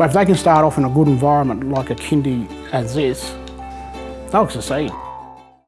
So if they can start off in a good environment like a kindy as this, they'll succeed.